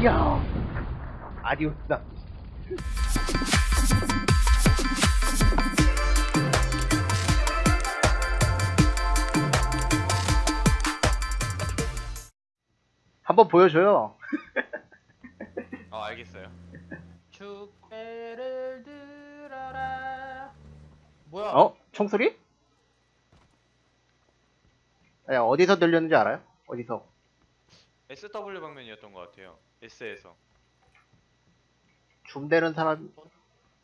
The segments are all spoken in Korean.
이야. 아디오스다. 한번 보여줘요. 아 알겠어요. 축배를 들어라. 뭐야? 어? 총소리? 야, 어디서 들렸는지 알아요? 어디서? SW 방면이었던 것 같아요. S에서. 줌되는 사람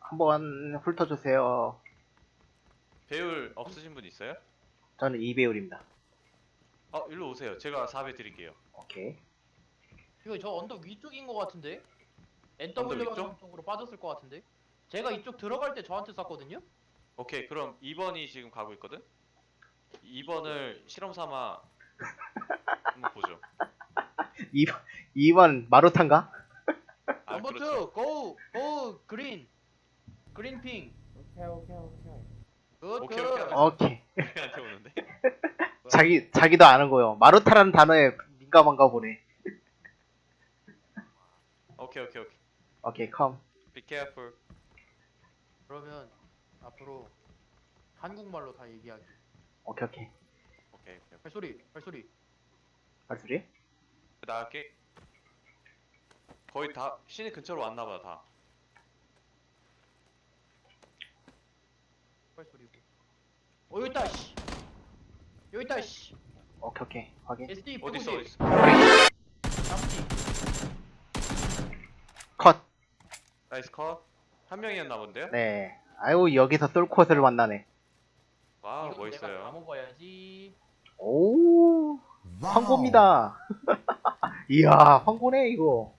한번 훑어주세요. 배율 없으신 분 있어요? 저는 이배율입니다. 어 일로 오세요. 제가 4배 드릴게요. 오케이. 이거 저 언덕 위쪽인 것 같은데? NW 위쪽? 방향 쪽으로 빠졌을 것 같은데? 제가 이쪽 들어갈 때 저한테 쐈거든요? 오케이 그럼 2번이 지금 가고 있거든. 2번을 실험 삼아 한번 보죠. 2번, 2번 마루탄가? 아 넘버 그렇죠. 2, go, go, green. green ping. 오케이 오케이 오케이 good, 오케이, good. 오케이. 오케이. 우리한테 오는데. 자기, 자기도 아는 거요. 마루타라는 단어에 민감한가 보네. 오케이 오케이 오케이. 오케이, 컴. Be careful. 그러면 앞으로 한국말로 다 얘기하기. 오케이, 오케이. 오케이 오케이. 발소리, 발소리. 발소리? 나갈게. 거의 다 시내 근처로 왔나봐 다. 발소리고. 어, 여기 있다, 씨. 여기 있다, 씨. 오케이, 오케이. 확인. SD 어디 있어 어디 있어. 나무지. 컷. 나이스 컷. 한 명이었나 본데요? 네. 아유, 여기서 쏠콧을 만나네. 와우 내가 다 멋있어요. 먹어야지. 오, 황고입니다. 이야, 황고네, 이거.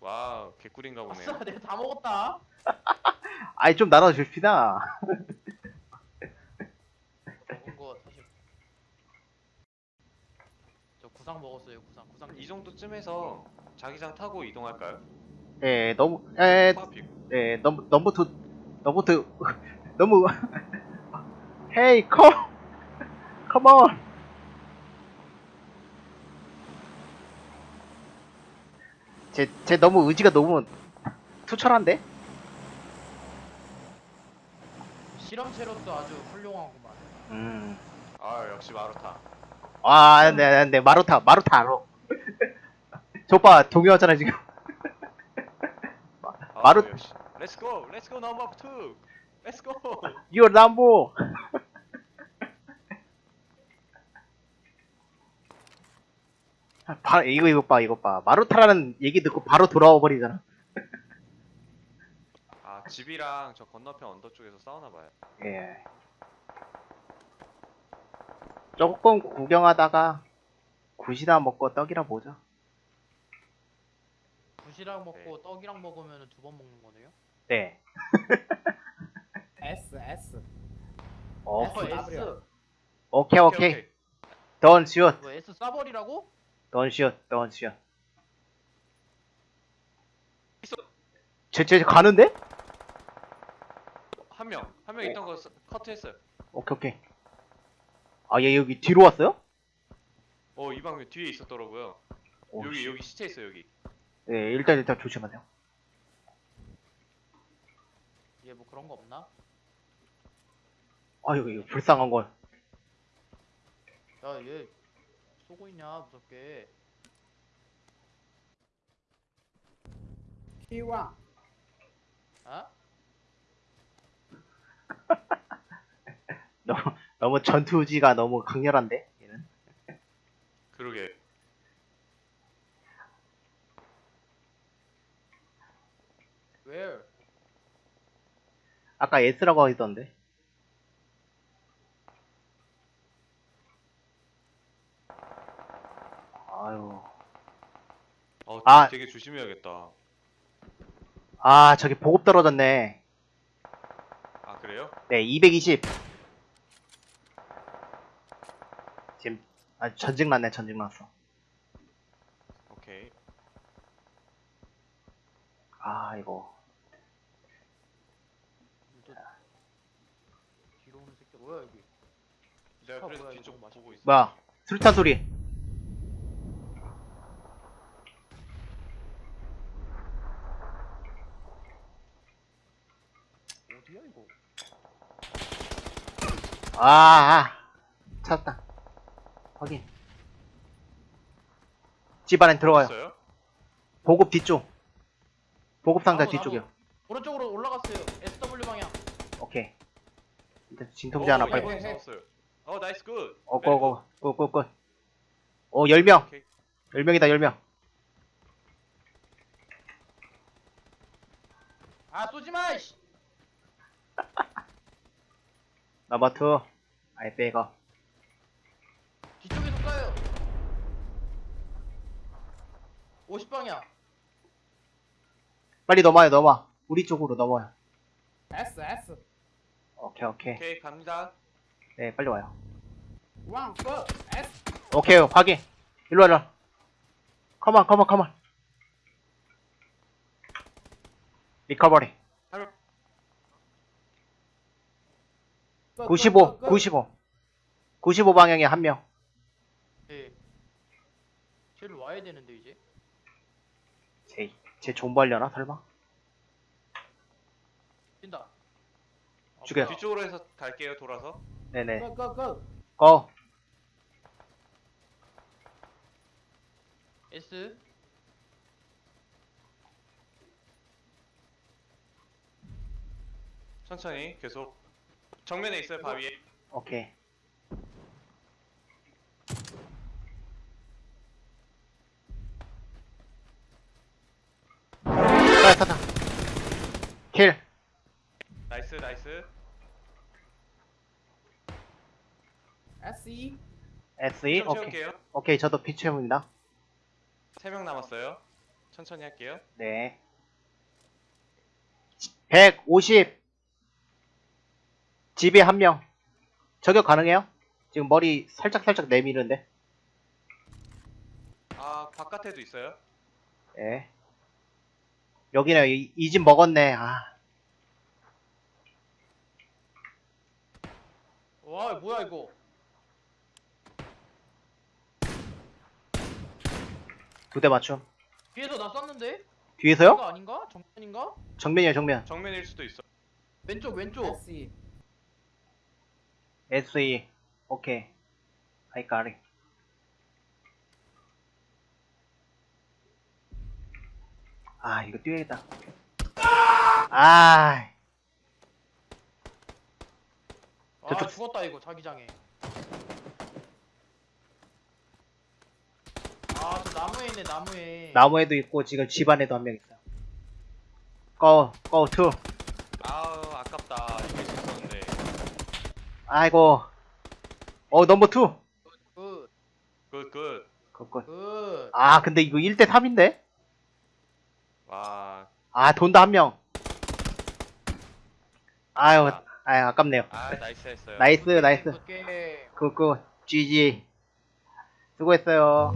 와우 개꿀인가 보네요. 아싸, 내가 다 먹었다. 아이, 좀 나눠줍시다. 먹은 거 사실. 저 구상 먹었어요, 구상. 구상. 이 정도쯤에서 자기장 타고 이동할까요? 예, 너무, 에, 파픽. 예, 너무, number two, number two, number, hey, come, come on. 제, 제 너무 의지가 너무 투철한데? 실험체로서 아주 훌륭하구만. 음. 아 역시 마루타. 아, 네, 네, 네, 마루타, 마루타 알아. 저 오빠 동요하잖아, 지금. 아, 마루- 역시. Let's go, let's go number two. Let's go. Your number. 바, 이거, 이거 봐, 이거 봐. 마루타라는 얘기 듣고 바로 돌아와 버리잖아. 아 집이랑 저 건너편 언덕 쪽에서 싸우나 봐요. 예. 조금 구경하다가 굿이나 먹고 떡이나 보자. 부시락 먹고 떡이랑 먹으면 두 번 먹는 거네요? 네. S S 어, 어, S. 오케이, 오케이. Don't shoot. 뭐 S 싸버리라고? Don't shoot. Don't shoot. 있어. 쟤, 쟤 가는데? 한 명, 한 명 있던 거 스- 커트했어요. 오케이, 오케이. 아, 얘 여기 뒤로 왔어요? 어, 이 방면 뒤에 있었더라고요. 오, 여기 씨. 여기 시체 있어 여기. 네, 일단, 일단 조심하세요. 얘 뭐 그런 거 없나? 아, 여기, 이거 불쌍한 걸. 야, 얘 쏘고 있냐, 무섭게. T1 아? 너무, 너무 전투지가 너무 강렬한데? 얘는? 그러게. Where? 아까 S라고 하던데. 아유. 어, 아. 되게 조심해야겠다. 아, 저기 보급 떨어졌네. 아 그래요? 네, 220. 지금, 아, 전직 났네, 전직 났어. 오케이. 아, 이거. 또 뒤로 오는 새끼 뭐야 여기? 내가 아, 그래서 뒤쪽 보고 있어. 뭐야, 수류탄 소리. 아, 아. 찾았다. 확인. 집 안에 들어가요. 있어요? 보급 뒤쪽. 보급 상자 나무, 뒤쪽이요. 나무. 오른쪽으로 올라갔어요. SW 방향. 오케이. 일단 진통제 하나 오, 빨리. 1번이 싸웠어요. 어 nice good. 어, go, go, go, go, go. 오, 10명. 오케이. 10명이다, 10명. 아 쏘지 마. 씨. 투. 아이, 빼고. 뒤쪽에서 쏴요. 50 방향. 빨리 넘어요, 넘어. 우리 쪽으로 넘어요. yes yes 오케이, 오케이. 오케이 갑니다. 네, 빨리 와요. one go yes 오케이, 확인. 일로 와, 일로 와. Come on, come on, come on. Recovery. 95, go, go, go. 95. 95 방향에 한 명. 네. 쟤를 와야 되는데 이제. 제, 제 존버하려나, 설마? 뛴다. 아, 죽여. 뭐야. 뒤쪽으로 해서 갈게요 돌아서. 네네. go go go 고. S. 천천히 계속. 정면에 있어요 바위에. 오케이. 아. 킬. 나이스 나이스. SE. 좀 오케이. 채울게요. 오케이, 저도 피체입니다. 세 명 남았어요. 천천히 할게요. 네. 150. 집에 한 명. 저격 가능해요? 지금 머리 살짝 살짝 내미는데. 아 바깥에도 있어요. 예. 여기는 이집 먹었네. 아. 와 뭐야 이거. 두 대 맞춤. 뒤에서 나 쐈는데? 뒤에서요? 아닌가? 정면인가? 정면이에요, 정면. 정면일 수도 있어. 왼쪽 왼쪽. SE. 오케이. I got it. 아, 이거 뛰어야겠다. 아, 아 저쪽- 죽었다 이거 자기장에. 아 저 나무에 있네 나무에. 나무에도 있고, 지금 집 안에도 한 명 있어요. Go, go, two. 아우 아깝다. 이길 수 있었는데. 아이고. 어, Number two. Good. Good good. Good good. Good. 아, 근데 이거 1대 3인데? 와. 아, 돈다 한 명. 아유, 아유, 아깝네요. 아 nice 했어요. Nice, nice. Good. Good good. GG. 수고했어요.